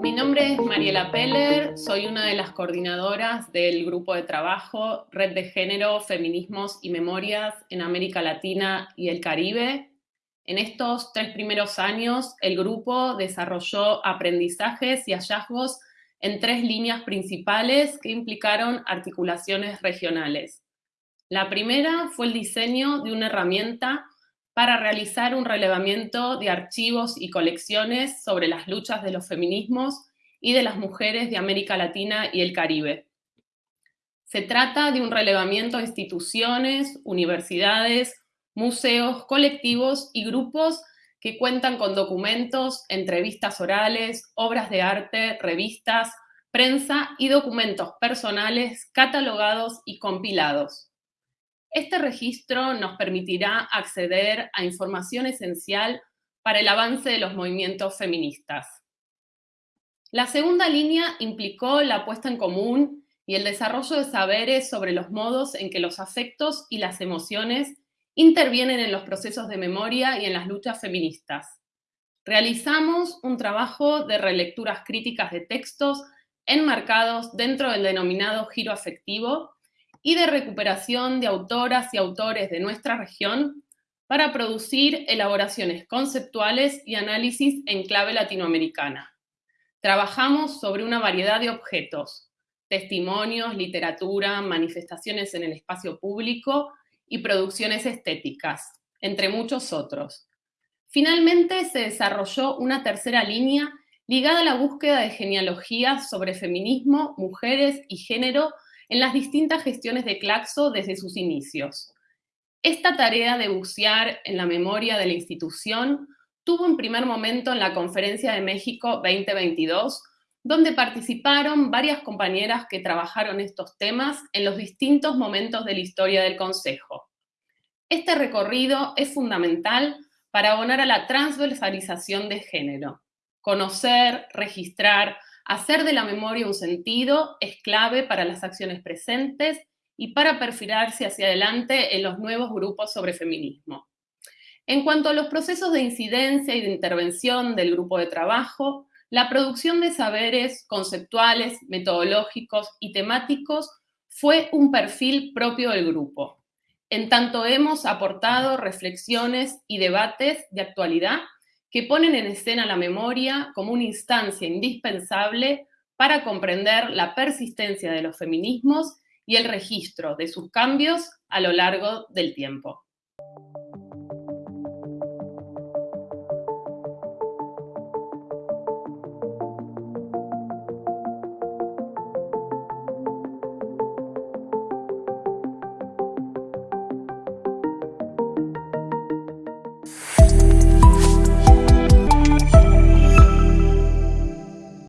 Mi nombre es Mariela Peller, soy una de las coordinadoras del grupo de trabajo Red de Género, Feminismos y Memorias en América Latina y el Caribe. En estos tres primeros años, el grupo desarrolló aprendizajes y hallazgos en tres líneas principales que implicaron articulaciones regionales. La primera fue el diseño de una herramienta para realizar un relevamiento de archivos y colecciones sobre las luchas de los feminismos y de las mujeres de América Latina y el Caribe. Se trata de un relevamiento de instituciones, universidades, museos, colectivos y grupos que cuentan con documentos, entrevistas orales, obras de arte, revistas, prensa y documentos personales catalogados y compilados. Este registro nos permitirá acceder a información esencial para el avance de los movimientos feministas. La segunda línea implicó la puesta en común y el desarrollo de saberes sobre los modos en que los afectos y las emociones intervienen en los procesos de memoria y en las luchas feministas. Realizamos un trabajo de relecturas críticas de textos enmarcados dentro del denominado giro afectivo y de recuperación de autoras y autores de nuestra región para producir elaboraciones conceptuales y análisis en clave latinoamericana. Trabajamos sobre una variedad de objetos, testimonios, literatura, manifestaciones en el espacio público y producciones estéticas, entre muchos otros. Finalmente se desarrolló una tercera línea ligada a la búsqueda de genealogías sobre feminismo, mujeres y género en las distintas gestiones de Claxo desde sus inicios. Esta tarea de bucear en la memoria de la institución tuvo un primer momento en la Conferencia de México 2022, donde participaron varias compañeras que trabajaron estos temas en los distintos momentos de la historia del Consejo. Este recorrido es fundamental para abonar a la transversalización de género, conocer, registrar, Hacer de la memoria un sentido es clave para las acciones presentes y para perfilarse hacia adelante en los nuevos grupos sobre feminismo. En cuanto a los procesos de incidencia y de intervención del grupo de trabajo, la producción de saberes conceptuales, metodológicos y temáticos fue un perfil propio del grupo. En tanto hemos aportado reflexiones y debates de actualidad que ponen en escena la memoria como una instancia indispensable para comprender la persistencia de los feminismos y el registro de sus cambios a lo largo del tiempo.